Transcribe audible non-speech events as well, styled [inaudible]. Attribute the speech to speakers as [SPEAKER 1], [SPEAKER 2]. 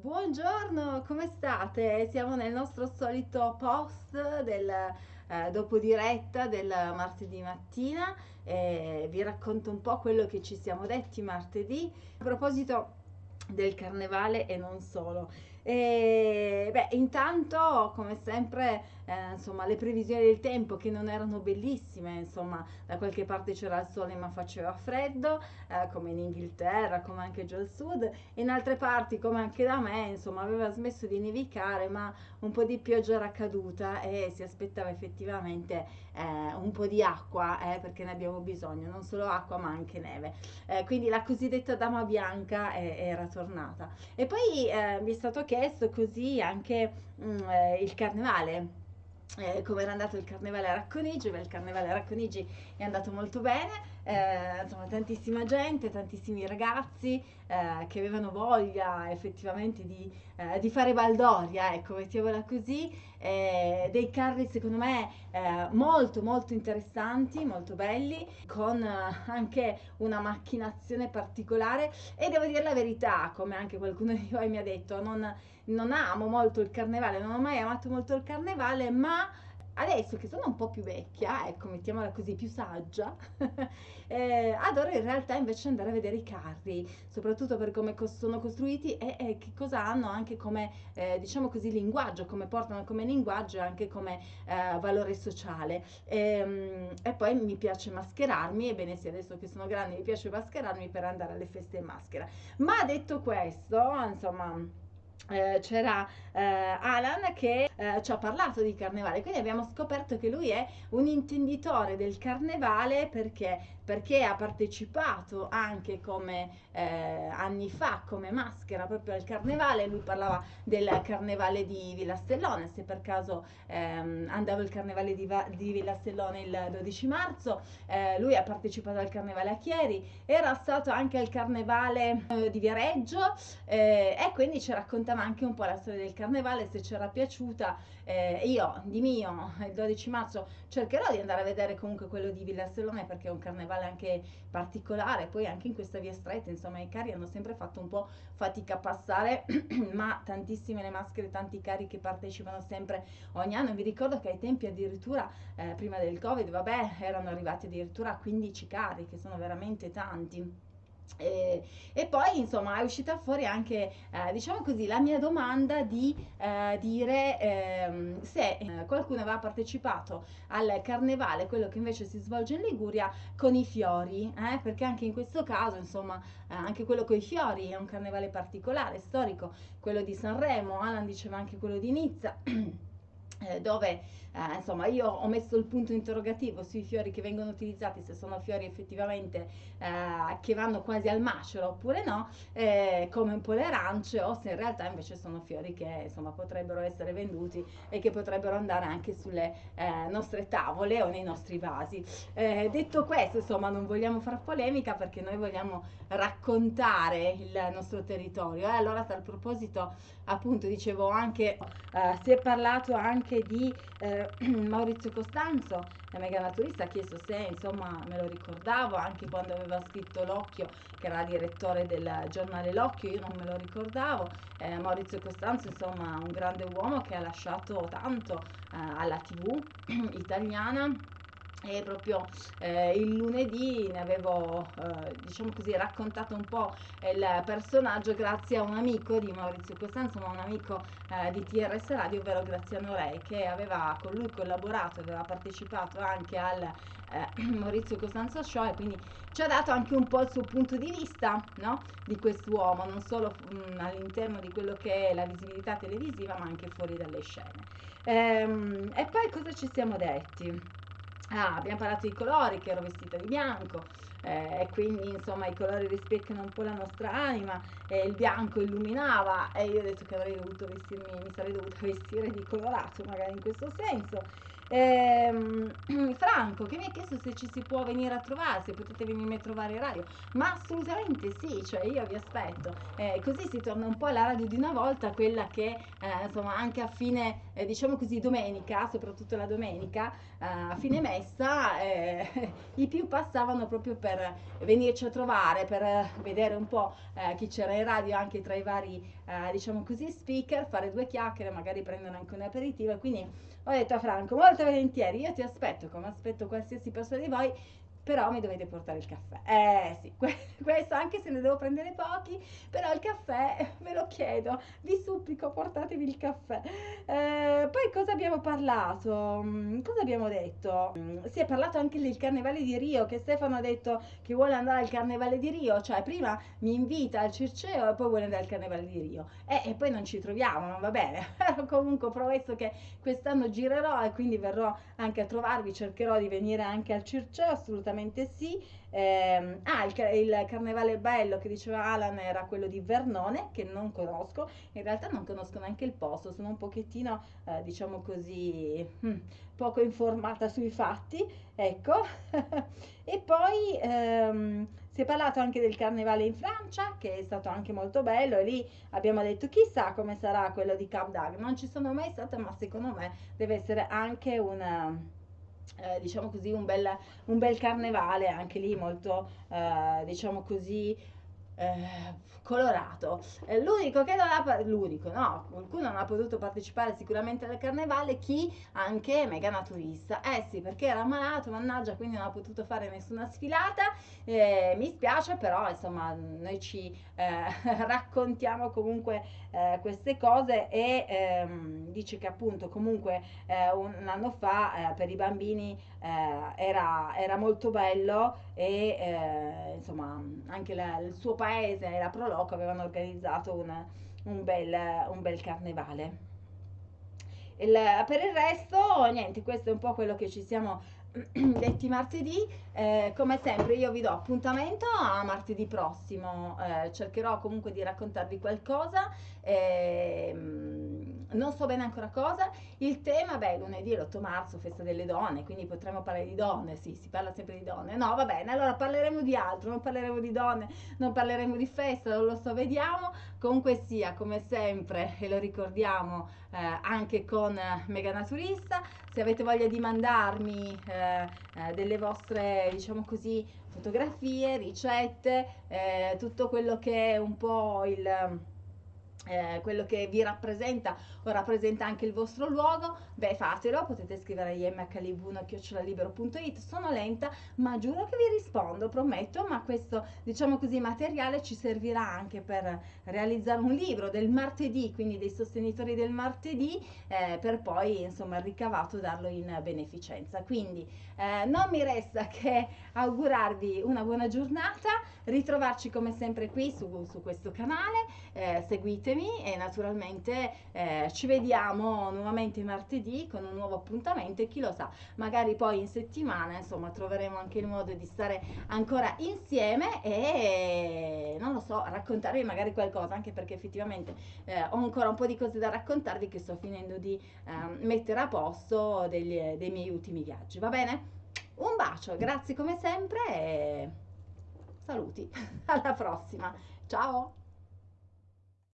[SPEAKER 1] Buongiorno, come state? Siamo nel nostro solito post del eh, dopo diretta del martedì mattina e vi racconto un po' quello che ci siamo detti martedì a proposito del carnevale e non solo. E, beh, intanto, come sempre, eh, insomma, le previsioni del tempo che non erano bellissime, insomma, da qualche parte c'era il sole ma faceva freddo, eh, come in Inghilterra, come anche giù al sud, in altre parti, come anche da me, insomma, aveva smesso di nevicare, ma un po' di pioggia era caduta e si aspettava effettivamente eh, un po' di acqua, eh, perché ne abbiamo bisogno, non solo acqua ma anche neve. Eh, quindi la cosiddetta dama bianca era tornata. E poi eh, mi è stato chiesto chiesto così anche mh, mm, eh, il carnevale. Eh, come era andato il carnevale a Racconigi, beh, il carnevale a Racconigi è andato molto bene, eh, insomma tantissima gente, tantissimi ragazzi eh, che avevano voglia effettivamente di, eh, di, fare baldoria, ecco, mettiamola così, eh, dei carri secondo me eh, molto molto interessanti, molto belli, con anche una macchinazione particolare. E devo dire la verità, come anche qualcuno [laughs] di voi mi ha detto, non, non amo molto il carnevale, non ho mai amato molto il carnevale, ma adesso che sono un po' più vecchia, ecco, mettiamola così, più saggia, [laughs] eh, adoro in realtà invece andare a vedere i carri, soprattutto per come sono costruiti e, e, che cosa hanno anche come, eh, diciamo così, linguaggio, come portano come linguaggio e anche come eh, valore sociale. E, ehm, e, poi mi piace mascherarmi, ebbene sì, adesso che sono grande mi piace mascherarmi per andare alle feste in maschera. Ma detto questo, insomma eh, c'era eh, Alan che eh, ci ha parlato di carnevale, quindi abbiamo scoperto che lui è un intenditore del carnevale perché perché ha partecipato anche come eh, anni fa come maschera proprio al carnevale, lui parlava del carnevale di Villastellone, se per caso ehm, andava il carnevale di, di Villastellone il 12 marzo, eh, lui ha partecipato al carnevale a Chieri, era stato anche al carnevale eh, di Viareggio eh, e quindi ci raccontava anche un po' la storia del carnevale, se ci era piaciuta, eh, io di mio il 12 marzo cercherò di andare a vedere comunque quello di Villastellone perché è un carnevale anche particolare, poi anche in questa via stretta, insomma i cari hanno sempre fatto un po' fatica a passare, [clears throat] ma tantissime le maschere, tanti cari che partecipano sempre ogni anno. Vi ricordo che ai tempi addirittura eh, prima del Covid, vabbè, erano arrivati addirittura a 15 cari, che sono veramente tanti. E, e, poi insomma è uscita fuori anche eh, diciamo così la mia domanda di eh, dire eh, se qualcuno aveva partecipato al carnevale quello che invece si svolge in Liguria con i fiori eh, perché anche in questo caso insomma eh, anche quello con i fiori è un carnevale particolare storico quello di Sanremo Alan diceva anche quello di Nizza [clears throat] dove eh, insomma io ho messo il punto interrogativo sui fiori che vengono utilizzati se sono fiori effettivamente eh, che vanno quasi al macero oppure no eh, come un po' le arance o se in realtà invece sono fiori che insomma potrebbero essere venduti e che potrebbero andare anche sulle eh, nostre tavole o nei nostri vasi. Eh, detto questo insomma non vogliamo far polemica perché noi vogliamo raccontare il nostro territorio. E allora a tal proposito appunto dicevo anche si è parlato anche anche di eh, [clears throat] Maurizio Costanzo, la mega naturista, ha chiesto se insomma me lo ricordavo anche quando aveva scritto L'Occhio, che era direttore del giornale L'Occhio, io non me lo ricordavo. Eh, Maurizio Costanzo, insomma, un grande uomo che ha lasciato tanto eh, alla TV [clears throat] italiana e proprio eh, il lunedì ne avevo eh, diciamo così raccontato un po' il personaggio grazie a un amico di Maurizio Costanzo ma un amico eh, di TRS Radio ovvero Graziano Re che aveva con lui collaborato aveva partecipato anche al eh, [clears throat] Maurizio Costanzo Show e quindi ci ha dato anche un po' il suo punto di vista no? di quest'uomo non solo mh, mm, all'interno di quello che è la visibilità televisiva ma anche fuori dalle scene ehm, e poi cosa ci siamo detti? Ah, abbiamo parlato di colori, che ero vestita di bianco eh, e quindi insomma i colori rispecchiano un po' la nostra anima e il bianco illuminava e io ho detto che avrei dovuto vestirmi, mi sarei dovuta [laughs] vestire di colorato magari in questo senso Ehm, [clears throat] Franco che mi ha chiesto se ci si può venire a trovare, se potete venirmi a trovare in radio, ma assolutamente sì, cioè io vi aspetto. Eh, così si torna un po' alla radio di una volta, quella che eh, insomma anche a fine, eh, diciamo così, domenica, soprattutto la domenica, eh, a fine messa, eh, [laughs] i più passavano proprio per venirci a trovare, per vedere un po' eh, chi c'era in radio anche tra i vari, diciamo così, speaker, fare due chiacchiere, magari prendono anche un aperitivo quindi ho detto a Franco, molto volentieri, io ti aspetto come aspetto qualsiasi persona di voi, però mi dovete portare il caffè. Eh sì, [laughs] questo anche se ne devo prendere pochi, però il caffè [laughs] ve lo chiedo, vi supplico portatevi il caffè. Eh, cosa abbiamo parlato? Mm, cosa abbiamo detto? Mm, si è parlato anche del carnevale di Rio, che Stefano ha detto che vuole andare al carnevale di Rio, cioè prima mi invita al Circeo e poi vuole andare al carnevale di Rio. Eh, e poi non ci troviamo, non va bene. [laughs] Comunque promesso che quest'anno girerò e quindi verrò anche a trovarvi, cercherò di venire anche al Circeo, assolutamente sì. Eh, ah, il, il, carnevale bello che diceva Alan era quello di Vernone, che non conosco. In realtà non conosco neanche il posto, sono un pochettino, eh, diciamo così, hm, poco informata sui fatti. Ecco. [laughs] e poi ehm, si è parlato anche del carnevale in Francia, che è stato anche molto bello, e lì abbiamo detto chissà come sarà quello di Cap d'Agde. Non ci sono mai stata, ma secondo me deve essere anche una eh, diciamo così, un bel, un bel, carnevale, anche lì molto, eh, diciamo così, eh, colorato. Eh, l'unico che non ha, l'unico, no, qualcuno non ha potuto partecipare sicuramente al carnevale, chi? Anche Mega Naturista. Eh sì, perché era malato, mannaggia, quindi non ha potuto fare nessuna sfilata. Eh, mi spiace, però insomma, noi ci eh, [laughs] raccontiamo comunque eh, queste cose e ehm, dice che appunto comunque eh, un, anno fa per i bambini era, era, molto bello e insomma anche la, il suo paese, la Proloco, Loco avevano organizzato una, un, bel, un bel carnevale. Il, per il resto, niente, questo è un po' quello che ci siamo [clears throat] detti martedì. Eh, come sempre io vi do appuntamento a martedì prossimo, eh, cercherò comunque di raccontarvi qualcosa. Eh, non so bene ancora cosa. Il tema, beh, lunedì è l'8 marzo, festa delle donne, quindi potremmo parlare di donne, sì, si parla sempre di donne. No, va bene, allora parleremo di altro, non parleremo di donne, non parleremo di festa, non lo so, vediamo. Comunque sia, come sempre, e lo ricordiamo eh, anche con Mega Naturista, se avete voglia di mandarmi eh, eh, delle vostre, diciamo così, fotografie, ricette, eh, tutto quello che è un po' il eh, quello che vi rappresenta o rappresenta anche il vostro luogo, beh fatelo, potete scrivere a imhliv1.it, sono lenta ma giuro che vi rispondo, prometto, ma questo diciamo così materiale ci servirà anche per realizzare un libro del martedì, quindi dei sostenitori del martedì, eh, per poi insomma il ricavato darlo in beneficenza. Quindi eh, non mi resta che augurarvi una buona giornata, ritrovarci come sempre qui su, su questo canale, eh, seguitemi e naturalmente eh, ci vediamo nuovamente martedì con un nuovo appuntamento e chi lo sa, magari poi in settimana insomma troveremo anche il modo di stare ancora insieme e non lo so, raccontarvi magari qualcosa, anche perché effettivamente eh, ho ancora un po' di cose da raccontarvi che sto finendo di eh, mettere a posto degli, dei miei ultimi viaggi, va bene? Un bacio, grazie come sempre e saluti, [laughs] alla prossima, ciao!